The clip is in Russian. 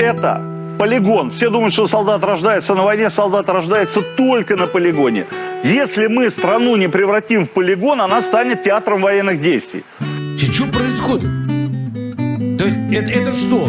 это полигон. Все думают, что солдат рождается на войне, солдат рождается только на полигоне. Если мы страну не превратим в полигон, она станет театром военных действий. Что происходит? То есть это, это что?